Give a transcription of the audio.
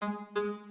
Thank